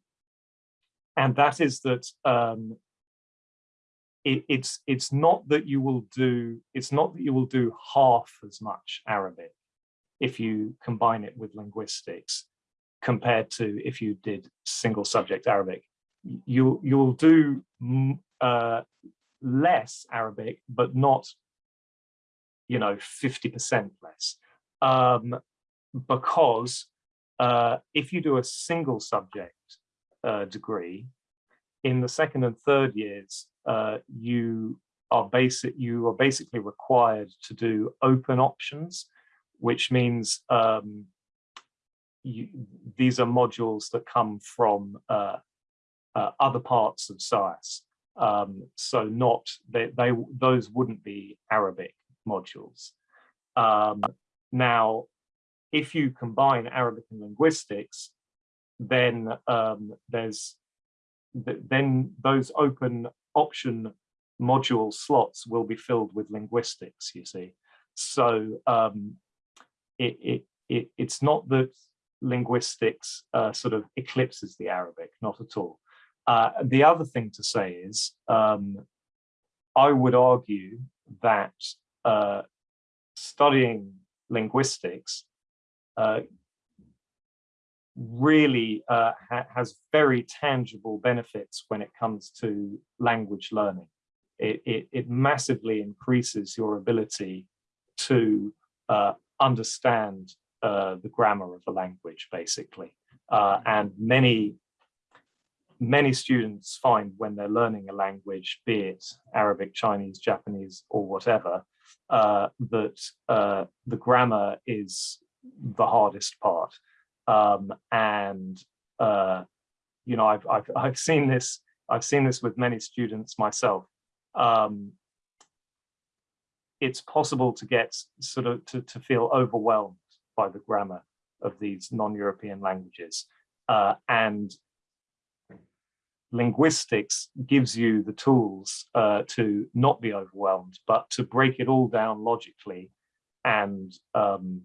and that is that um, it, it's it's not that you will do it's not that you will do half as much Arabic if you combine it with linguistics compared to if you did single subject Arabic. You you'll do uh, less Arabic, but not you know 50% less um, because uh, if you do a single subject uh, degree in the second and third years uh, you are basic you are basically required to do open options which means um, you, these are modules that come from uh, uh, other parts of SOAS. Um, so not they, they those wouldn't be Arabic modules. Um, now, if you combine Arabic and linguistics, then um, there's then those open option module slots will be filled with linguistics, you see. So um, it, it, it, it's not that linguistics uh, sort of eclipses the Arabic, not at all. Uh, the other thing to say is, um, I would argue that uh, studying linguistics really uh, ha has very tangible benefits when it comes to language learning. It, it, it massively increases your ability to uh, understand uh, the grammar of the language, basically. Uh, and many, many students find when they're learning a language, be it Arabic, Chinese, Japanese, or whatever, uh, that uh, the grammar is the hardest part. Um, and, uh, you know, I've, I've, I've seen this, I've seen this with many students myself. Um, it's possible to get sort of to, to feel overwhelmed by the grammar of these non-European languages. Uh, and linguistics gives you the tools uh, to not be overwhelmed, but to break it all down logically and um,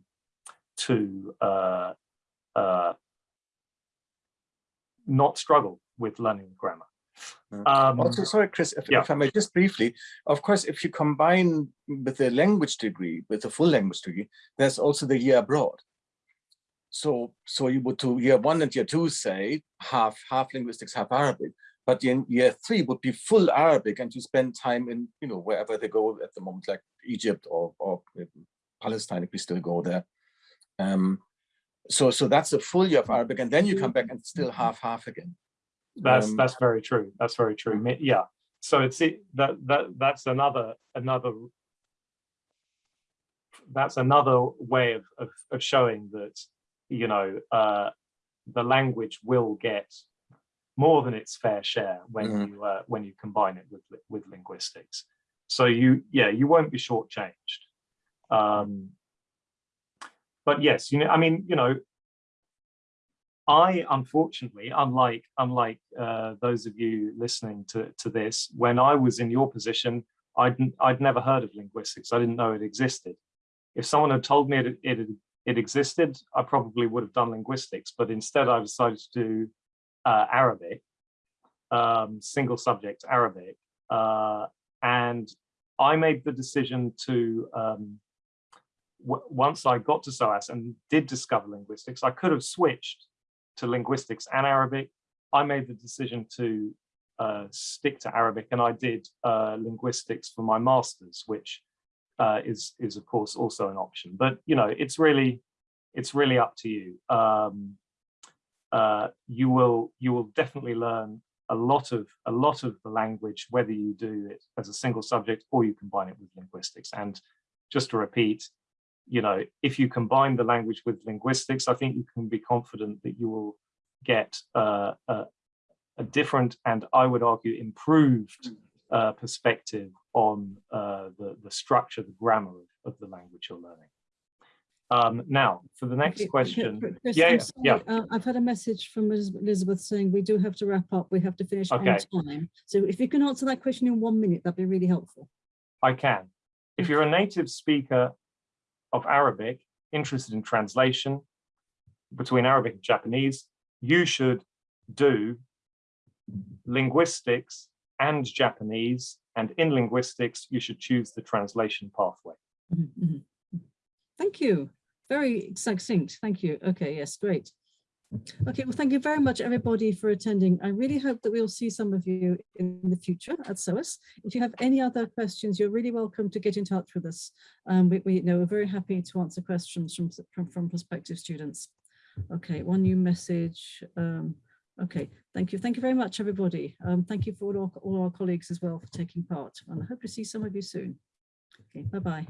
to uh, uh, not struggle with learning grammar. Um, Also, sorry, Chris, if, yeah. if I may just briefly, of course, if you combine with the language degree, with the full language degree, there's also the year abroad. So, so you would do year one and year two say half, half linguistics, half Arabic, but in year three would be full Arabic and you spend time in, you know, wherever they go at the moment, like Egypt or, or Palestine, if we still go there. Um, so, so that's a full year of Arabic and then you come back and still half, half again. That's Um, that's very true. That's very true. Yeah. So it's it, that that that's another another that's another way of of, of showing that you know uh, the language will get more than its fair share when Mhm. you uh, when you combine it with with linguistics. So you yeah you won't be shortchanged. Um, but yes, you know I mean you know I unfortunately, unlike unlike uh, those of you listening to to this, when I was in your position, I'd I'd never heard of linguistics. I didn't know it existed. If someone had told me it it it existed, I probably would have done linguistics. But instead, I decided to do uh, Arabic, um, single subject Arabic, uh, and I made the decision to. Um, once I got to SOAS and did discover linguistics, I could have switched to linguistics and Arabic. I made the decision to uh, stick to Arabic and I did uh, linguistics for my master's, which uh, is, is of course also an option. But, you know, it's really, it's really up to you. Um, uh, you will, you will definitely learn a lot of, a lot of the language, whether you do it as a single subject or you combine it with linguistics. And just to repeat, you know, if you combine the language with linguistics, I think you can be confident that you will get uh, a, a different and I would argue improved uh, perspective on uh, the, the structure, the grammar of, of the language you're learning. Um, now, for the next question. Chris- Yeah, yeah, uh, I've had a message from Elizabeth saying we do have to wrap up. We have to finish on time. So if you can answer that question in one minute, that'd be really helpful. I can. If you're a native speaker of Arabic, interested in translation between Arabic and Japanese, you should do linguistics and Japanese, and in linguistics, you should choose the translation pathway. Mhm, mhm. Thank you. Very succinct. Thank you. Okay, yes, great. Okay, well, thank you very much, everybody, for attending. I really hope that we'll see some of you in the future at SOAS. If you have any other questions, you're really welcome to get in touch with us. Um, we, we you know we're very happy to answer questions from, from, from prospective students. Okay, one new message. Um, okay, thank you. Thank you very much, everybody. Um, thank you for all our, all our colleagues as well for taking part. And I hope to see some of you soon. Okay, bye-bye.